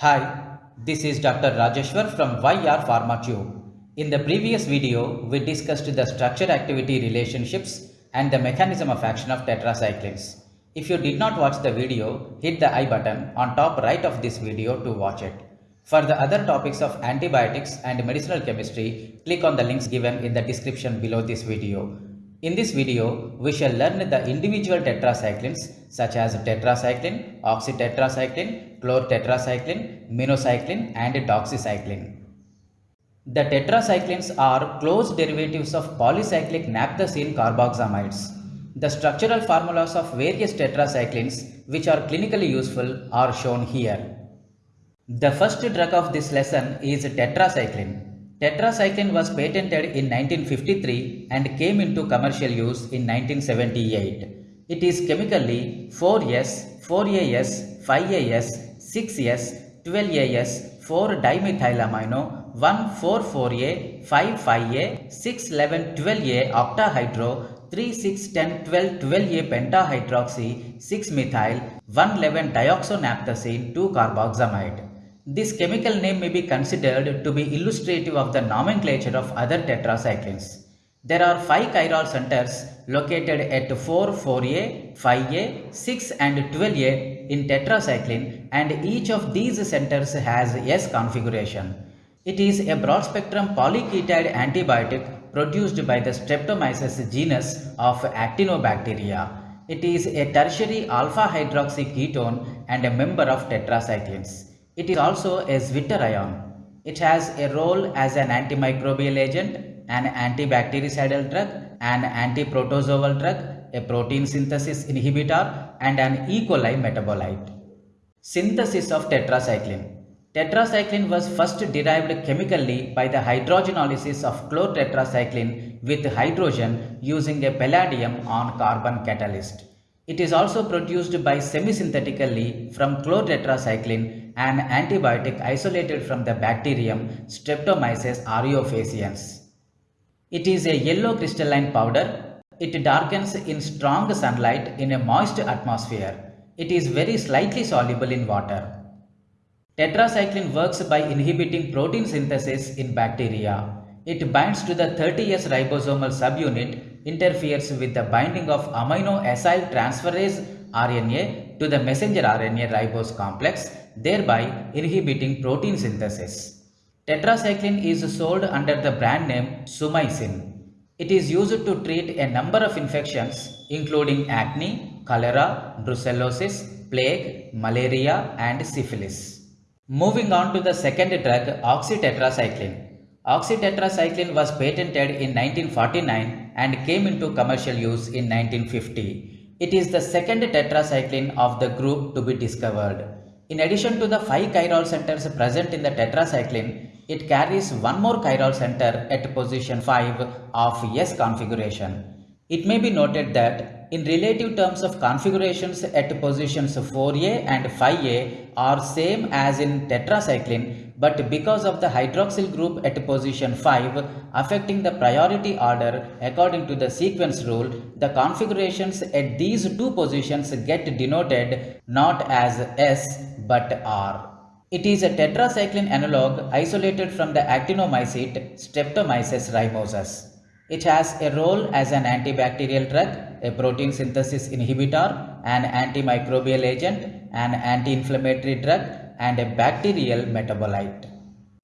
Hi, this is Dr. Rajeshwar from YR PharmaTube. In the previous video, we discussed the structure-activity relationships and the mechanism of action of tetracyclines. If you did not watch the video, hit the I button on top right of this video to watch it. For the other topics of antibiotics and medicinal chemistry, click on the links given in the description below this video. In this video, we shall learn the individual tetracyclines such as tetracycline, oxytetracycline, chlortetracycline, minocycline and doxycycline. The tetracyclines are close derivatives of polycyclic naphthacene carboxamides. The structural formulas of various tetracyclines which are clinically useful are shown here. The first drug of this lesson is tetracycline. Tetracycline was patented in 1953 and came into commercial use in 1978. It is chemically 4S, 4AS, 5AS, 6S, 12AS, 4-dimethylamino, 1,4,4A, 5,5A, 6,11,12A octahydro, 3,6,10,12,12A pentahydroxy, 6-methyl, 1,11-dioxonaphthacene, 2-carboxamide. This chemical name may be considered to be illustrative of the nomenclature of other tetracyclines. There are 5 chiral centers located at 4, 4A, 5A, 6 and 12A in tetracycline and each of these centers has S configuration. It is a broad spectrum polyketide antibiotic produced by the Streptomyces genus of actinobacteria. It is a tertiary alpha hydroxy ketone and a member of tetracyclines. It is also a Zwitter ion. It has a role as an antimicrobial agent, an antibactericidal drug, an antiprotozoal drug, a protein synthesis inhibitor and an E. coli metabolite. Synthesis of tetracycline Tetracycline was first derived chemically by the hydrogenolysis of chlortetracycline with hydrogen using a palladium on carbon catalyst. It is also produced by semisynthetically from chlortetracycline, an antibiotic isolated from the bacterium Streptomyces aureofaciens. It is a yellow crystalline powder. It darkens in strong sunlight in a moist atmosphere. It is very slightly soluble in water. Tetracycline works by inhibiting protein synthesis in bacteria. It binds to the 30S ribosomal subunit interferes with the binding of amino acyl transferase RNA to the messenger RNA ribose complex, thereby inhibiting protein synthesis. Tetracycline is sold under the brand name Sumycin. It is used to treat a number of infections including acne, cholera, brucellosis, plague, malaria and syphilis. Moving on to the second drug oxytetracycline. Oxytetracycline was patented in 1949 and came into commercial use in 1950. It is the second tetracycline of the group to be discovered. In addition to the 5 chiral centers present in the tetracycline, it carries one more chiral center at position 5 of S configuration. It may be noted that in relative terms of configurations at positions 4A and 5A are same as in tetracycline but because of the hydroxyl group at position 5 affecting the priority order according to the sequence rule, the configurations at these two positions get denoted not as S but R. It is a tetracycline analog isolated from the actinomycete Streptomyces rimosus. It has a role as an antibacterial drug, a protein synthesis inhibitor, an antimicrobial agent, an anti-inflammatory drug, and a bacterial metabolite.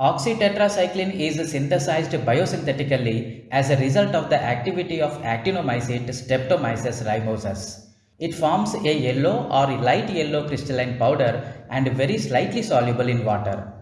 Oxytetracycline is synthesized biosynthetically as a result of the activity of actinomycete Streptomyces rimosus. It forms a yellow or light yellow crystalline powder and very slightly soluble in water.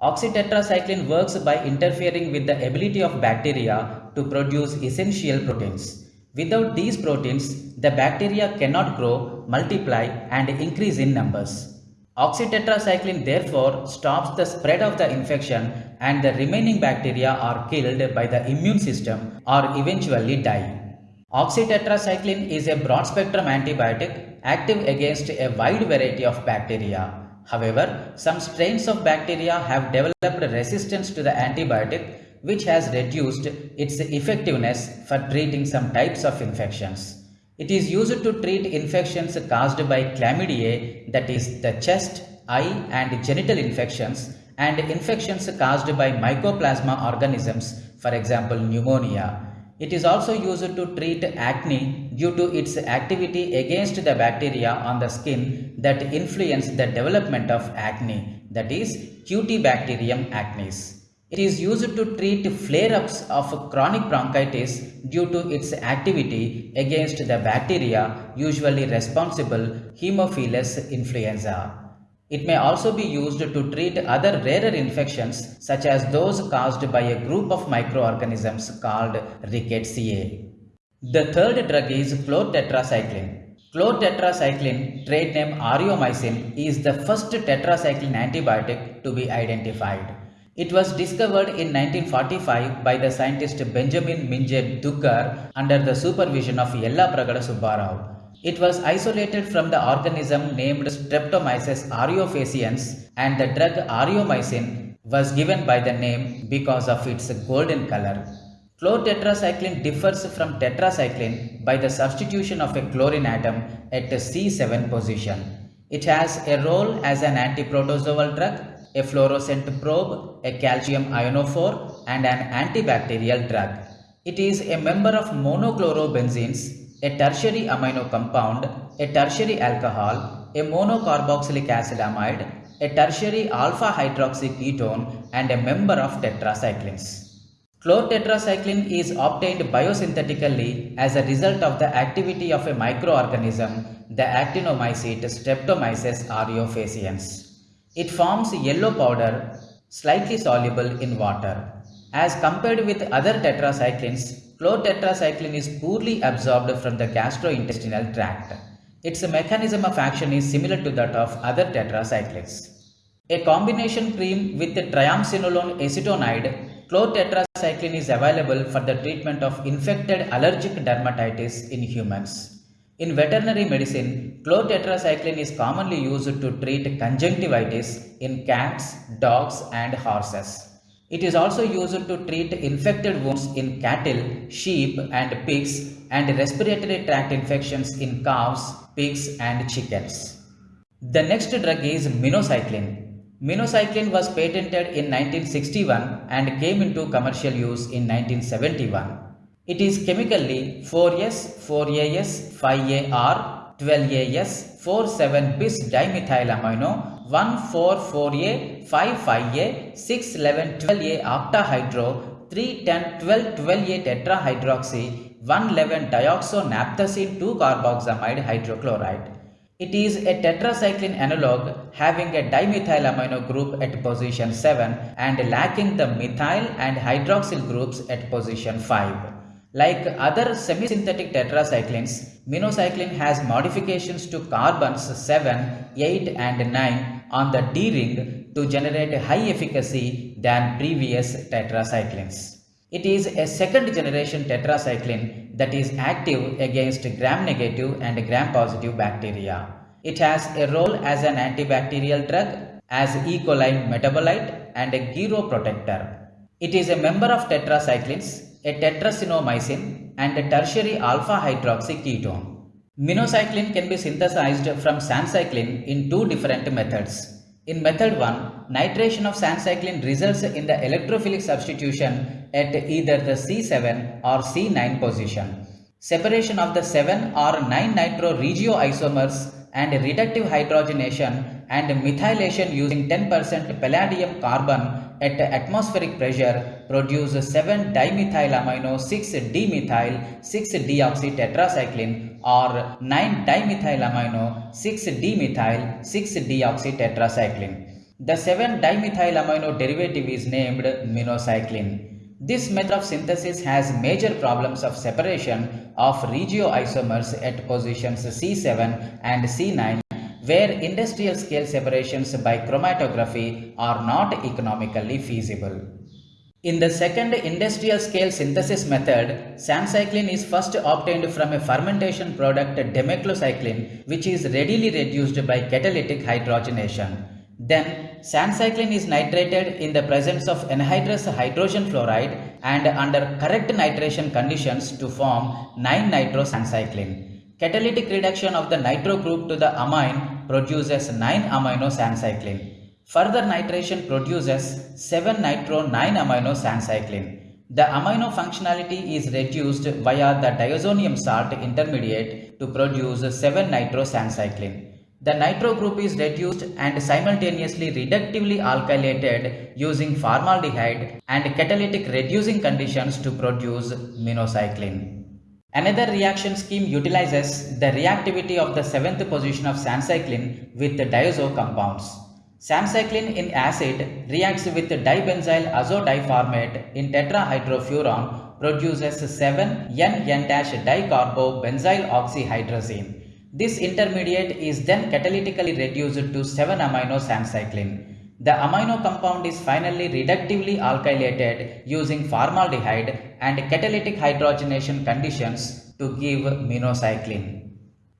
Oxytetracycline works by interfering with the ability of bacteria to produce essential proteins. Without these proteins, the bacteria cannot grow, multiply and increase in numbers. Oxytetracycline therefore stops the spread of the infection and the remaining bacteria are killed by the immune system or eventually die. Oxytetracycline is a broad spectrum antibiotic active against a wide variety of bacteria. However, some strains of bacteria have developed resistance to the antibiotic which has reduced its effectiveness for treating some types of infections. It is used to treat infections caused by chlamydia that is the chest, eye and genital infections, and infections caused by mycoplasma organisms, for example, pneumonia. It is also used to treat acne due to its activity against the bacteria on the skin that influence the development of acne, that is, Cutibacterium acnes. It is used to treat flare-ups of chronic bronchitis due to its activity against the bacteria usually responsible Haemophilus influenza. It may also be used to treat other rarer infections such as those caused by a group of microorganisms called Rickettsia. The third drug is chlortetracycline. Chlortetracycline, trade name aureomycin, is the first tetracycline antibiotic to be identified. It was discovered in 1945 by the scientist Benjamin Minge Duggar under the supervision of Yellapragada Subbarao. It was isolated from the organism named Streptomyces aureofaciens and the drug aureomycin was given by the name because of its golden color. Chlortetracycline differs from tetracycline by the substitution of a chlorine atom at the C7 position. It has a role as an antiprotozoal drug, a fluorescent probe, a calcium ionophore and an antibacterial drug. It is a member of monochlorobenzenes a tertiary amino compound, a tertiary alcohol, a monocarboxylic acid amide, a tertiary alpha hydroxy ketone and a member of tetracyclines. Chlortetracycline is obtained biosynthetically as a result of the activity of a microorganism, the actinomycete Streptomyces aureofaciens. It forms yellow powder slightly soluble in water. As compared with other tetracyclines, chlortetracycline is poorly absorbed from the gastrointestinal tract. Its mechanism of action is similar to that of other tetracyclines. A combination cream with triamcinolone acetonide, chlortetracycline is available for the treatment of infected allergic dermatitis in humans. In veterinary medicine, chlortetracycline is commonly used to treat conjunctivitis in cats, dogs and horses. It is also used to treat infected wounds in cattle, sheep and pigs and respiratory tract infections in cows, pigs and chickens. The next drug is minocycline. Minocycline was patented in 1961 and came into commercial use in 1971. It is chemically 4S, 4AS, 5AR, 12AS, 47 bis dimethyl dimethylamino 144A, 55A, 611 12A octahydro, 310 12 12A tetrahydroxy, 111 dioxonaphthacene 2 carboxamide hydrochloride. It is a tetracycline analog having a dimethylamino group at position 7 and lacking the methyl and hydroxyl groups at position 5. Like other semi-synthetic tetracyclines, minocycline has modifications to carbons 7, 8 and 9 on the D-ring to generate high efficacy than previous tetracyclines. It is a second generation tetracycline that is active against gram-negative and gram-positive bacteria. It has a role as an antibacterial drug, as E. coli metabolite and a geroprotector. It is a member of tetracyclines, a tetrasinomycin and a tertiary alpha hydroxy ketone. Minocycline can be synthesized from sancycline in two different methods. In method 1, nitration of sancycline results in the electrophilic substitution at either the C7 or C9 position. Separation of the 7 or 9 nitro regioisomers and reductive hydrogenation and methylation using 10% palladium carbon at atmospheric pressure produce 7 dimethylamino 6 dimethyl 6 deoxy tetracycline or 9 dimethylamino 6 dimethyl 6 deoxy tetracycline. The 7 dimethylamino derivative is named minocycline. This method of synthesis has major problems of separation of regioisomers at positions C7 and C9 where industrial scale separations by chromatography are not economically feasible. In the second industrial scale synthesis method, sancycline is first obtained from a fermentation product demeclocycline which is readily reduced by catalytic hydrogenation. Then sancycline is nitrated in the presence of anhydrous hydrogen fluoride and under correct nitration conditions to form 9-nitrosancycline. Catalytic reduction of the nitro group to the amine produces 9 amino cycline. Further nitration produces 7 nitro 9 amino cycline. The amino functionality is reduced via the diazonium salt intermediate to produce 7 nitro cycline. The nitro group is reduced and simultaneously reductively alkylated using formaldehyde and catalytic reducing conditions to produce minocycline. Another reaction scheme utilizes the reactivity of the seventh position of sancycline with the diazo compounds. Sancycline in acid reacts with dibenzyl azodiformate in tetrahydrofuran produces 7-N-N-dicarbobenzyl oxyhydrazine. This intermediate is then catalytically reduced to 7-amino sancycline. The amino compound is finally reductively alkylated using formaldehyde and catalytic hydrogenation conditions to give minocycline.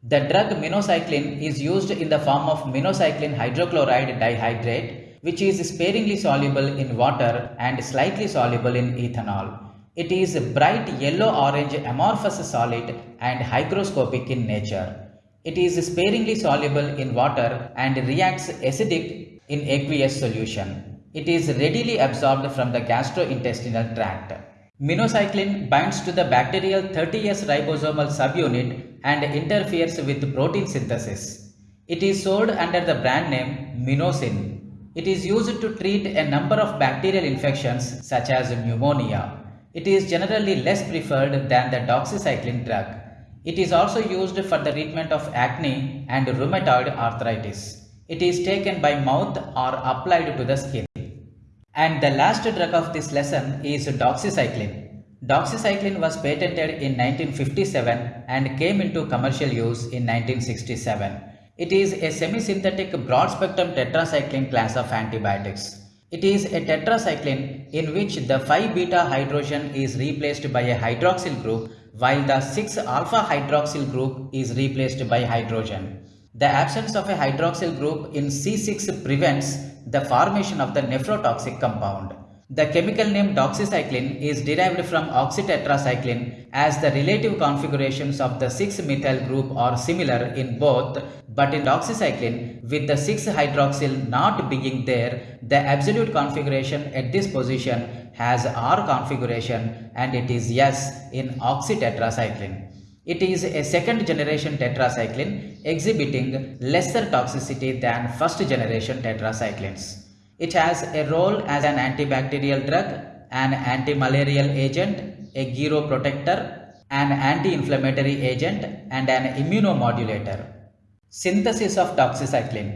The drug minocycline is used in the form of minocycline hydrochloride dihydrate which is sparingly soluble in water and slightly soluble in ethanol. It is a bright yellow-orange amorphous solid and hygroscopic in nature. It is sparingly soluble in water and reacts acidic in aqueous solution. It is readily absorbed from the gastrointestinal tract. Minocycline binds to the bacterial 30S ribosomal subunit and interferes with protein synthesis. It is sold under the brand name Minocin. It is used to treat a number of bacterial infections such as pneumonia. It is generally less preferred than the doxycycline drug. It is also used for the treatment of acne and rheumatoid arthritis. It is taken by mouth or applied to the skin. And the last drug of this lesson is doxycycline. Doxycycline was patented in 1957 and came into commercial use in 1967. It is a semi-synthetic broad-spectrum tetracycline class of antibiotics. It is a tetracycline in which the 5-beta hydrogen is replaced by a hydroxyl group while the 6-alpha hydroxyl group is replaced by hydrogen. The absence of a hydroxyl group in C6 prevents the formation of the nephrotoxic compound. The chemical name doxycycline is derived from oxytetracycline as the relative configurations of the 6-methyl group are similar in both but in doxycycline with the 6-hydroxyl not being there the absolute configuration at this position has R configuration and it is S in oxytetracycline. It is a second generation tetracycline exhibiting lesser toxicity than first generation tetracyclines. It has a role as an antibacterial drug, an anti-malarial agent, a geroprotector, an anti-inflammatory agent and an immunomodulator. Synthesis of doxycycline.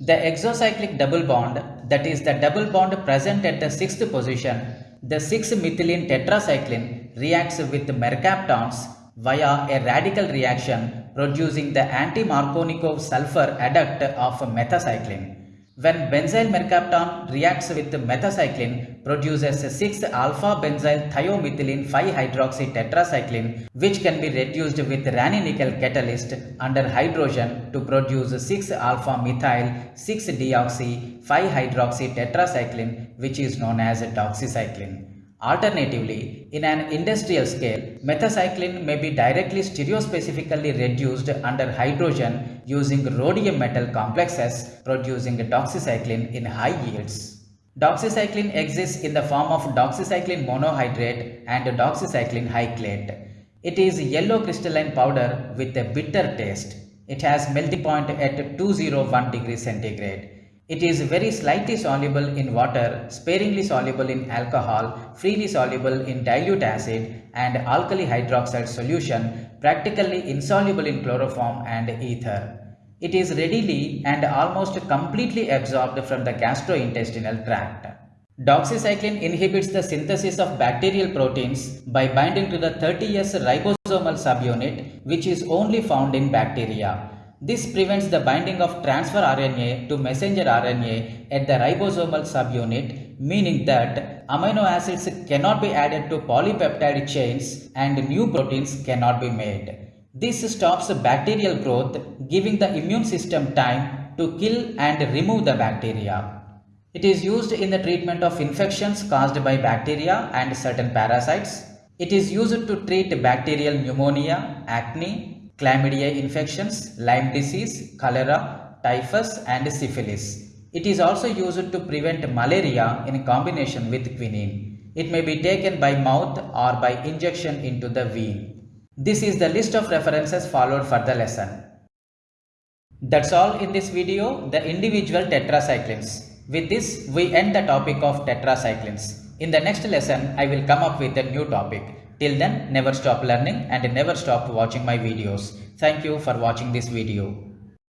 The exocyclic double bond that is the double bond present at the sixth position, the 6-methylene tetracycline reacts with mercaptans via a radical reaction producing the anti-Markovnikov sulfur adduct of methacycline. When benzyl mercaptan reacts with methacycline, produces 6-alpha benzyl thiomethylene 5-hydroxy tetracycline which can be reduced with ranitidine catalyst under hydrogen to produce 6-alpha methyl 6-deoxy 5-hydroxy tetracycline which is known as doxycycline. Alternatively, in an industrial scale, metacycline may be directly stereospecifically reduced under hydrogen using rhodium metal complexes producing doxycycline in high yields. Doxycycline exists in the form of doxycycline monohydrate and doxycycline hyclate. It is yellow crystalline powder with a bitter taste. It has melting point at 201 degrees centigrade. It is very slightly soluble in water, sparingly soluble in alcohol, freely soluble in dilute acid and alkali hydroxide solution, practically insoluble in chloroform and ether. It is readily and almost completely absorbed from the gastrointestinal tract. Doxycycline inhibits the synthesis of bacterial proteins by binding to the 30S ribosomal subunit which is only found in bacteria. This prevents the binding of transfer RNA to messenger RNA at the ribosomal subunit, meaning that amino acids cannot be added to polypeptide chains and new proteins cannot be made. This stops bacterial growth, giving the immune system time to kill and remove the bacteria. It is used in the treatment of infections caused by bacteria and certain parasites. It is used to treat bacterial pneumonia, acne, chlamydia infections, Lyme disease, cholera, typhus and syphilis. It is also used to prevent malaria in combination with quinine. It may be taken by mouth or by injection into the vein. This is the list of references followed for the lesson. That's all in this video, the individual tetracyclines. With this, we end the topic of tetracyclines. In the next lesson, I will come up with a new topic. Till then, never stop learning and never stop watching my videos. Thank you for watching this video.